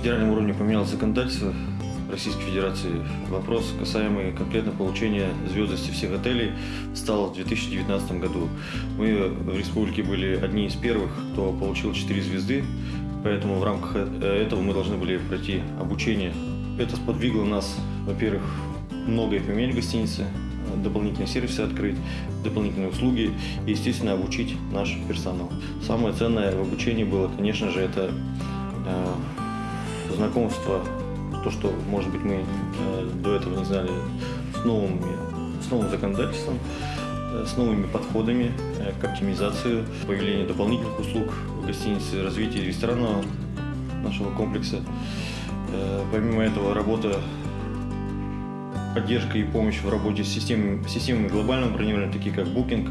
федеральном уровне поменялось законодательство Российской Федерации. Вопрос, касаемый конкретно получения звездности всех отелей, стал в 2019 году. Мы в республике были одни из первых, кто получил 4 звезды, поэтому в рамках этого мы должны были пройти обучение. Это сподвигло нас, во-первых, многое поменять в гостинице, дополнительные сервисы открыть, дополнительные услуги и, естественно, обучить наш персонал. Самое ценное в обучении было, конечно же, это э, знакомство, то, что, может быть, мы э, до этого не знали, с, новыми, с новым законодательством, э, с новыми подходами э, к оптимизации, появление дополнительных услуг в гостинице, развитие ресторанного нашего комплекса. Помимо этого, работа поддержка и помощь в работе с системами, системами глобального бронирования, такие как Booking,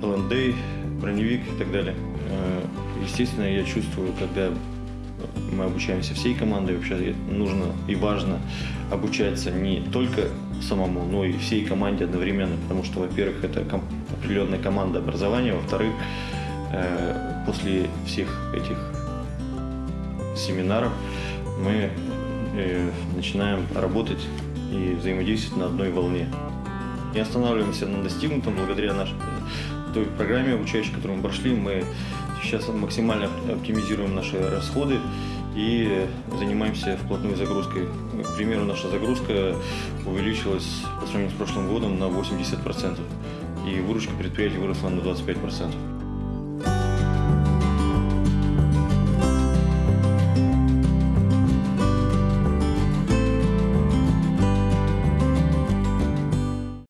LND, броневик и так далее. Естественно, я чувствую, когда мы обучаемся всей командой, вообще нужно и важно обучаться не только самому, но и всей команде одновременно, потому что, во-первых, это ком- определенная команда образования, во-вторых, э, после всех этих семинаров мы э, начинаем работать и взаимодействовать на одной волне. Не останавливаемся на достигнутом благодаря нашей той программе обучающей, которую мы прошли. Мы сейчас максимально оптимизируем наши расходы и занимаемся вплотную загрузкой. К примеру, наша загрузка увеличилась по сравнению с прошлым годом на 80%, и выручка предприятия выросла на 25%.